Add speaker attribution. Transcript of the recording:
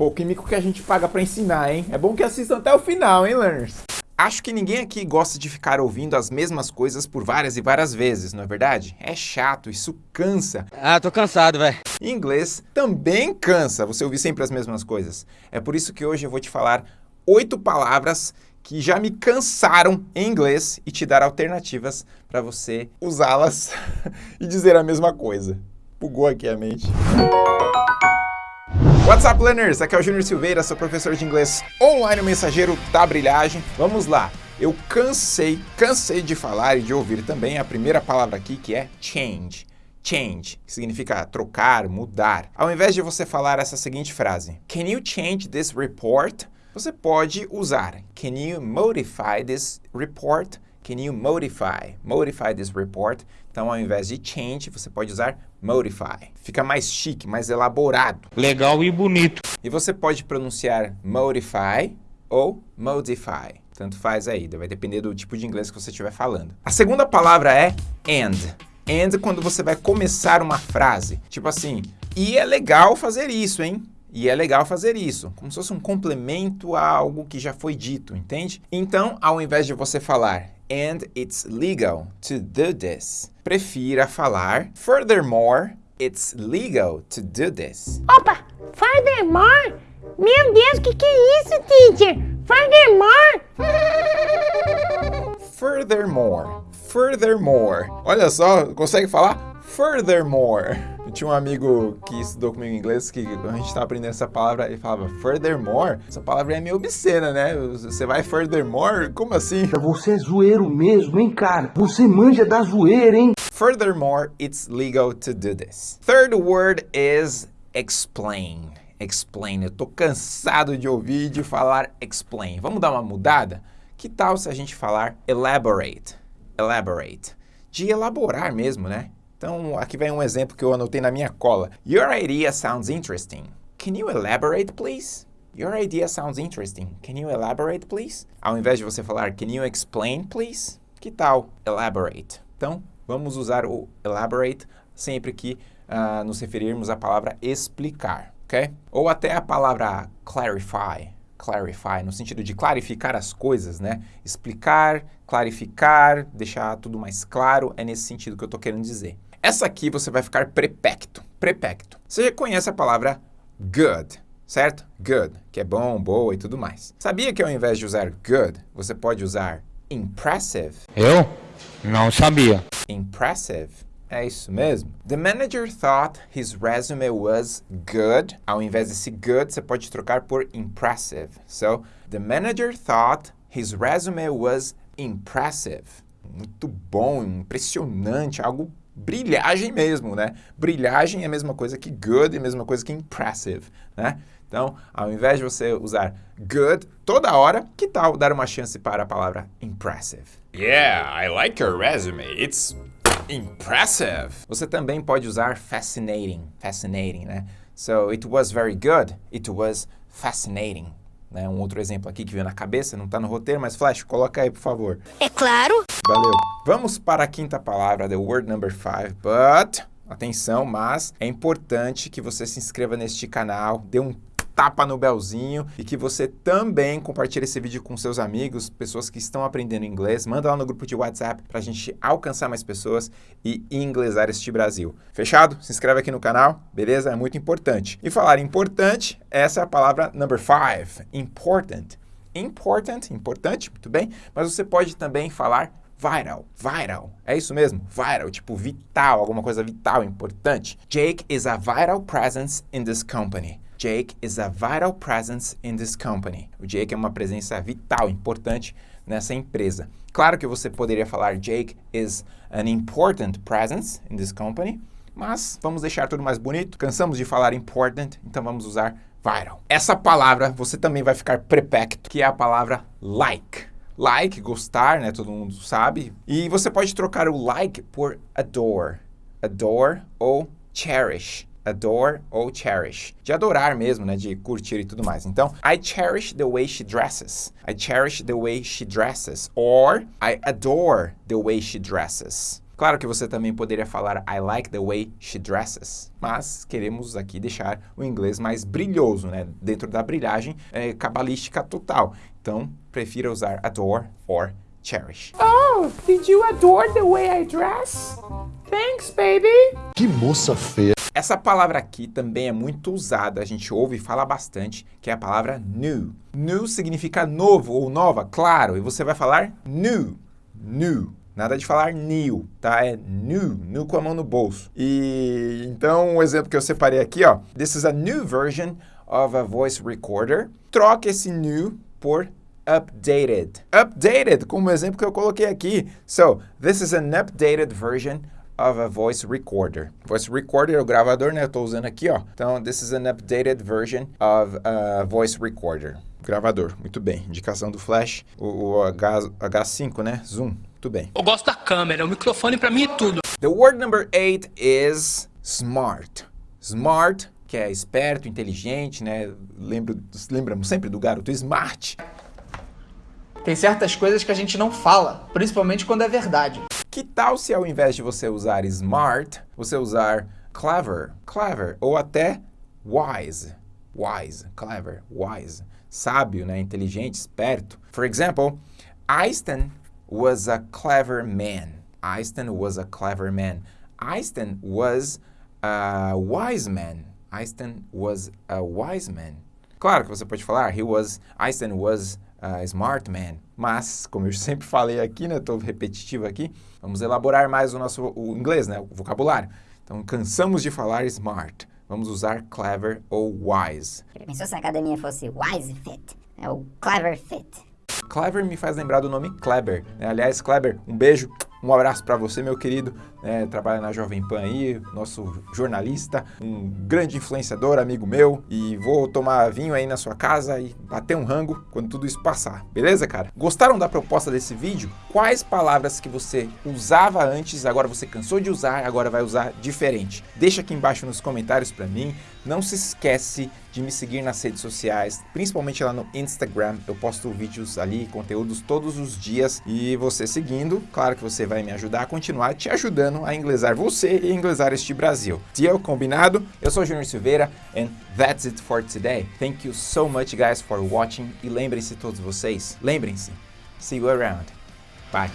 Speaker 1: Pô, químico que a gente paga pra ensinar, hein? É bom que assistam até o final, hein, learners? Acho que ninguém aqui gosta de ficar ouvindo as mesmas coisas por várias e várias vezes, não é verdade? É chato, isso cansa.
Speaker 2: Ah, tô cansado, velho.
Speaker 1: Inglês também cansa você ouvir sempre as mesmas coisas. É por isso que hoje eu vou te falar oito palavras que já me cansaram em inglês e te dar alternativas para você usá-las e dizer a mesma coisa. Bugou aqui a mente. What's up, learners? Aqui é o Júnior Silveira, sou professor de inglês online, o mensageiro da brilhagem. Vamos lá. Eu cansei, cansei de falar e de ouvir também a primeira palavra aqui, que é change. Change, que significa trocar, mudar. Ao invés de você falar essa seguinte frase, Can you change this report? Você pode usar Can you modify this report? Can you modify? Modify this report. Então, ao invés de change, você pode usar modify. Fica mais chique, mais elaborado.
Speaker 2: Legal e bonito.
Speaker 1: E você pode pronunciar modify ou modify. Tanto faz aí, vai depender do tipo de inglês que você estiver falando. A segunda palavra é and. And quando você vai começar uma frase. Tipo assim, e é legal fazer isso, hein? E é legal fazer isso, como se fosse um complemento a algo que já foi dito, entende? Então, ao invés de você falar and it's legal to do this, prefira falar furthermore, it's legal to do this.
Speaker 3: Opa, furthermore? Meu Deus, o que, que é isso, teacher? Furthermore?
Speaker 1: Furthermore, furthermore. Olha só, consegue falar? Furthermore. Eu tinha um amigo que estudou comigo em inglês que a gente estava aprendendo essa palavra, ele falava furthermore. Essa palavra é meio obscena, né? Você vai furthermore? Como assim?
Speaker 4: Você é zoeiro mesmo, hein, cara? Você manja da zoeira, hein?
Speaker 1: Furthermore, it's legal to do this. Third word is explain. Explain. Eu tô cansado de ouvir de falar explain. Vamos dar uma mudada? Que tal se a gente falar elaborate? Elaborate. De elaborar mesmo, né? Então, aqui vem um exemplo que eu anotei na minha cola. Your idea sounds interesting. Can you elaborate, please? Your idea sounds interesting. Can you elaborate, please? Ao invés de você falar Can you explain, please? Que tal elaborate? Então, vamos usar o elaborate sempre que uh, nos referirmos à palavra explicar, ok? Ou até a palavra clarify, clarify, no sentido de clarificar as coisas, né? Explicar, clarificar, deixar tudo mais claro, é nesse sentido que eu estou querendo dizer. Essa aqui você vai ficar prepecto, prepecto. Você já conhece a palavra good, certo? Good, que é bom, boa e tudo mais. Sabia que ao invés de usar good, você pode usar impressive?
Speaker 2: Eu? Não sabia.
Speaker 1: Impressive. É isso mesmo. The manager thought his resume was good. Ao invés desse good, você pode trocar por impressive. So, the manager thought his resume was impressive. Muito bom, impressionante, algo brilhagem mesmo, né? Brilhagem é a mesma coisa que good, é a mesma coisa que impressive, né? Então, ao invés de você usar good toda hora, que tal dar uma chance para a palavra impressive?
Speaker 5: Yeah, I like your resume. It's impressive.
Speaker 1: Você também pode usar fascinating, fascinating, né? So, it was very good, it was fascinating. Né? Um outro exemplo aqui que veio na cabeça, não está no roteiro, mas Flash, coloca aí, por favor.
Speaker 3: É claro.
Speaker 1: Valeu. Vamos para a quinta palavra, the word number five, but... Atenção, mas é importante que você se inscreva neste canal, dê um tapa no belzinho e que você também compartilhe esse vídeo com seus amigos, pessoas que estão aprendendo inglês. Manda lá no grupo de WhatsApp para a gente alcançar mais pessoas e inglesar este Brasil. Fechado? Se inscreve aqui no canal, beleza? É muito importante. E falar importante, essa é a palavra number five, important. Important, importante, muito bem, mas você pode também falar vital, vital, é isso mesmo, vital, tipo vital, alguma coisa vital, importante. Jake is a vital presence in this company. Jake is a vital presence in this company. O Jake é uma presença vital, importante nessa empresa. Claro que você poderia falar Jake is an important presence in this company, mas vamos deixar tudo mais bonito. Cansamos de falar important, então vamos usar vital. Essa palavra você também vai ficar prepecto, que é a palavra like. Like, gostar, né? Todo mundo sabe. E você pode trocar o like por adore. Adore ou cherish adore ou cherish. De adorar mesmo, né? De curtir e tudo mais. Então, I cherish the way she dresses. I cherish the way she dresses. Or, I adore the way she dresses. Claro que você também poderia falar I like the way she dresses, mas queremos aqui deixar o inglês mais brilhoso, né? Dentro da brilhagem é, cabalística total. Então, prefira usar adore or cherish.
Speaker 3: Oh, did you adore the way I dress? Thanks, baby.
Speaker 6: Que moça feia.
Speaker 1: Essa palavra aqui também é muito usada, a gente ouve e fala bastante, que é a palavra new. New significa novo ou nova, claro, e você vai falar new, new. Nada de falar new, tá? É new, new com a mão no bolso. E então, um exemplo que eu separei aqui, ó. This is a new version of a voice recorder. Troque esse new por updated. Updated, como exemplo que eu coloquei aqui. So, this is an updated version of a voice recorder. Voice recorder é o gravador, né? Eu tô usando aqui, ó. Então, this is an updated version of a voice recorder. Gravador, muito bem. Indicação do flash, o, o H, H5, né? Zoom, muito bem.
Speaker 7: Eu gosto da câmera, o microfone pra mim é tudo.
Speaker 1: The word number eight is smart. Smart, que é esperto, inteligente, né? Lembro, lembramos sempre do garoto smart.
Speaker 8: Tem certas coisas que a gente não fala, principalmente quando é verdade.
Speaker 1: Que tal se ao invés de você usar smart, você usar clever, clever, ou até wise, wise, clever, wise, sábio, né, inteligente, esperto. For example, Einstein was a clever man. Einstein was a clever man. Einstein was a wise man. Einstein was a wise man. Claro que você pode falar, he was, Einstein was a smart man. Mas, como eu sempre falei aqui, né, estou repetitivo aqui, vamos elaborar mais o nosso o inglês, né, o vocabulário. Então, cansamos de falar smart. Vamos usar clever ou wise.
Speaker 9: Pensou se a academia fosse Wise Fit? É o Clever Fit.
Speaker 1: Clever me faz lembrar do nome Kleber. Né? Aliás, Kleber, um beijo, um abraço para você, meu querido. É, trabalha na Jovem Pan aí, nosso jornalista, um grande influenciador, amigo meu. E vou tomar vinho aí na sua casa e bater um rango quando tudo isso passar. Beleza, cara? Gostaram da proposta desse vídeo? Quais palavras que você usava antes, agora você cansou de usar, agora vai usar diferente? Deixa aqui embaixo nos comentários para mim. Não se esquece de me seguir nas redes sociais, principalmente lá no Instagram. Eu posto vídeos ali, conteúdos todos os dias. E você seguindo, claro que você vai me ajudar a continuar te ajudando a inglesar você e inglesar este Brasil. Deal? Combinado? Eu sou Junior Silveira and that's it for today. Thank you so much guys for watching e lembrem-se todos vocês, lembrem-se, see you around. Bye.